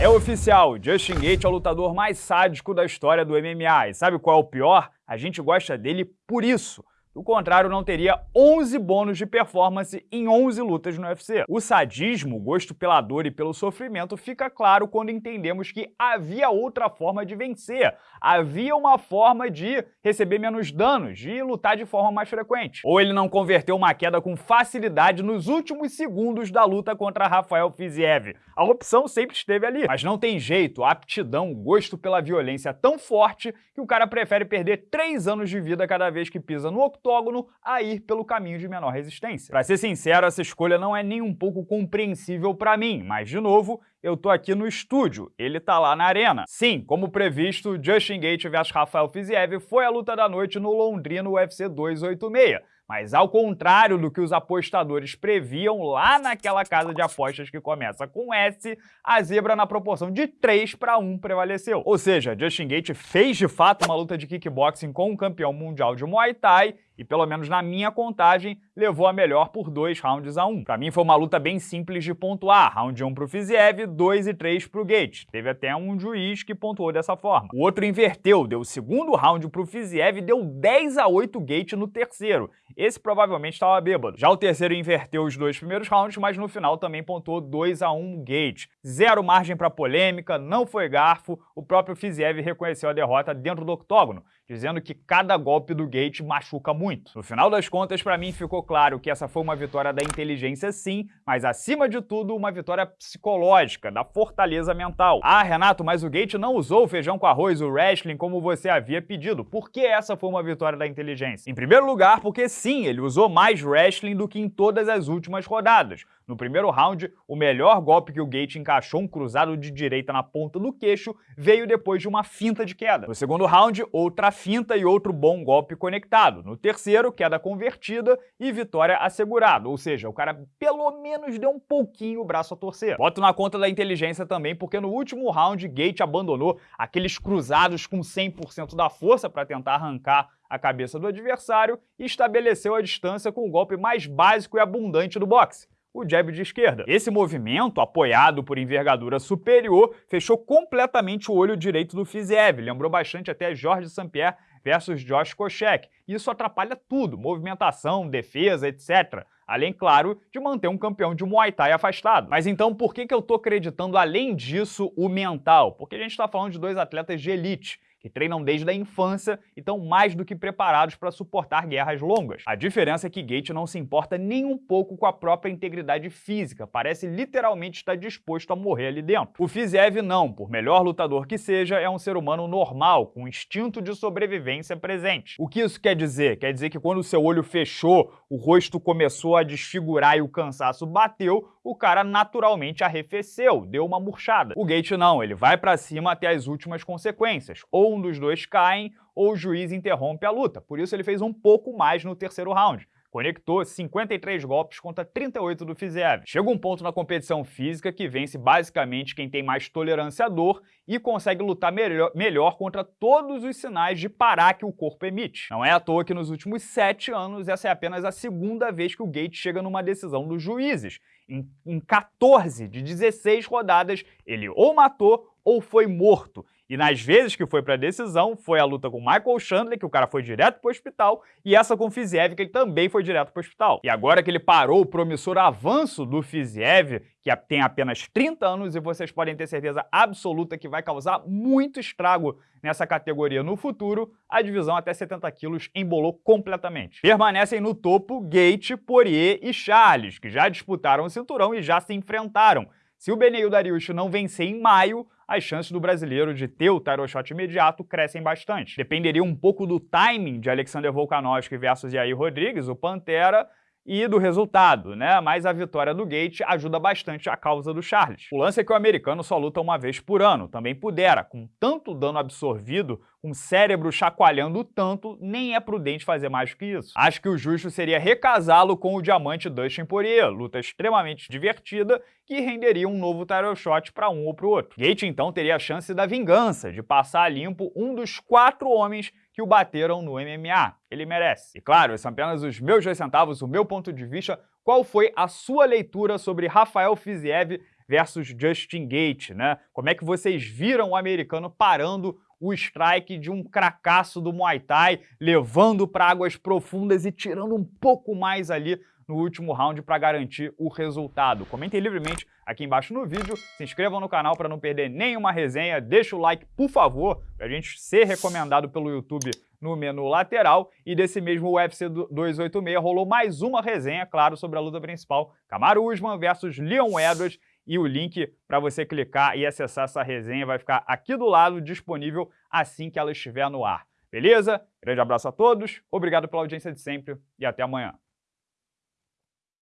É oficial, Justin Gaethje é o lutador mais sádico da história do MMA. E sabe qual é o pior? A gente gosta dele por isso. Do contrário, não teria 11 bônus de performance em 11 lutas no UFC. O sadismo, o gosto pela dor e pelo sofrimento fica claro quando entendemos que havia outra forma de vencer. Havia uma forma de receber menos danos, de lutar de forma mais frequente. Ou ele não converteu uma queda com facilidade nos últimos segundos da luta contra Rafael Fiziev. A opção sempre esteve ali. Mas não tem jeito, aptidão, gosto pela violência tão forte que o cara prefere perder 3 anos de vida cada vez que pisa no octógono a ir pelo caminho de menor resistência. Pra ser sincero, essa escolha não é nem um pouco compreensível pra mim, mas de novo, eu tô aqui no estúdio, ele tá lá na arena. Sim, como previsto, Justin Gaethje vs Rafael Fiziev foi a luta da noite no Londrino UFC 286. Mas ao contrário do que os apostadores previam lá naquela casa de apostas que começa com S, a zebra na proporção de 3 para 1 prevaleceu. Ou seja, Justin Gaethje fez de fato uma luta de kickboxing com um campeão mundial de Muay Thai e, pelo menos na minha contagem, levou a melhor por dois rounds a um. Para mim foi uma luta bem simples de pontuar, round 1 para o Fiziev, 2 e 3 para o Gates. Teve até um juiz que pontuou dessa forma. O outro inverteu, deu o segundo round para o Fiziev e deu 10 a 8 Gate no terceiro. Esse provavelmente estava bêbado. Já o terceiro inverteu os dois primeiros rounds, mas no final também pontuou 2 a 1 Gate. Zero margem para polêmica, não foi garfo, o próprio Fiziev reconheceu a derrota dentro do octógono, dizendo que cada golpe do Gate machuca muito. No final das contas, para mim ficou claro que essa foi uma vitória da inteligência sim, mas acima de tudo uma vitória psicológica, da fortaleza mental. Ah, Renato, mas o Gate não usou o feijão com arroz, o wrestling, como você havia pedido. Por que essa foi uma vitória da inteligência? Em primeiro lugar, porque sim, ele usou mais wrestling do que em todas as últimas rodadas. No primeiro round, o melhor golpe que o Gate encaixou, um cruzado de direita na ponta do queixo, veio depois de uma finta de queda. No segundo round, outra finta e outro bom golpe conectado. No terceiro, queda convertida e vitória assegurada, ou seja, o cara pelo menos deu um pouquinho o braço a torcer. Boto na conta da inteligência também, porque no último round, Gate abandonou aqueles cruzados com 100% da força para tentar arrancar a cabeça do adversário e estabeleceu a distância com o golpe mais básico e abundante do boxe, o jab de esquerda. Esse movimento, apoiado por envergadura superior, fechou completamente o olho direito do Fiziev, lembrou bastante até Jorge St-Pierre versus Josh Koscheck. Isso atrapalha tudo, movimentação, defesa, etc. Além, claro, de manter um campeão de Muay Thai afastado. Mas então por que, que eu tô acreditando, além disso, o mental? Porque a gente está falando de dois atletas de elite que treinam desde a infância e estão mais do que preparados para suportar guerras longas. A diferença é que Gate não se importa nem um pouco com a própria integridade física, parece literalmente estar disposto a morrer ali dentro. O Fiziev não, por melhor lutador que seja, é um ser humano normal, com instinto de sobrevivência presente. O que isso quer dizer? Quer dizer que quando o seu olho fechou, o rosto começou a desfigurar e o cansaço bateu, o cara naturalmente arrefeceu, deu uma murchada. O Gate não, ele vai para cima até as últimas consequências, ou um dos dois caem, ou o juiz interrompe a luta. Por isso ele fez um pouco mais no terceiro round. Conectou 53 golpes contra 38 do Fiziev. Chega um ponto na competição física que vence basicamente quem tem mais tolerância à dor e consegue lutar melhor, melhor contra todos os sinais de parar que o corpo emite. Não é à toa que nos últimos sete anos essa é apenas a segunda vez que o Gate chega numa decisão dos juízes. Em, em 14 de 16 rodadas, ele ou matou ou foi morto. E nas vezes que foi para decisão, foi a luta com Michael Chandler, que o cara foi direto para o hospital, e essa com Fiziev, que ele também foi direto para o hospital. E agora que ele parou o promissor avanço do Fiziev, que tem apenas 30 anos, e vocês podem ter certeza absoluta que vai causar muito estrago nessa categoria no futuro, a divisão até 70 quilos embolou completamente. Permanecem no topo Gate, Poirier e Charles, que já disputaram o cinturão e já se enfrentaram. Se o Beneil Dariush não vencer em maio, as chances do brasileiro de ter o title shot imediato crescem bastante. Dependeria um pouco do timing de Alexander Volkanovski versus Yair Rodrigues, o Pantera, e do resultado, né? Mas a vitória do Gate ajuda bastante a causa do Charles. O lance é que o americano só luta uma vez por ano, também pudera, com tanto dano absorvido, o cérebro chacoalhando tanto, nem é prudente fazer mais do que isso. Acho que o justo seria recasá-lo com o diamante Dustin Poirier, luta extremamente divertida que renderia um novo title shot para um ou para o outro. Gate então teria a chance da vingança, de passar a limpo um dos quatro homens que o bateram no MMA. Ele merece. E claro, são apenas os meus dois centavos, o meu ponto de vista. Qual foi a sua leitura sobre Rafael Fiziev versus Justin Gate, né? Como é que vocês viram o americano parando o strike de um cracaço do Muay Thai, levando para águas profundas e tirando um pouco mais ali no último round para garantir o resultado. Comentem livremente aqui embaixo no vídeo, se inscrevam no canal para não perder nenhuma resenha, deixa o like, por favor, para a gente ser recomendado pelo YouTube no menu lateral. E desse mesmo UFC 286 rolou mais uma resenha, claro, sobre a luta principal, Kamaru Usman versus Leon Edwards, e o link para você clicar e acessar essa resenha vai ficar aqui do lado, disponível assim que ela estiver no ar. Beleza? Grande abraço a todos, obrigado pela audiência de sempre e até amanhã.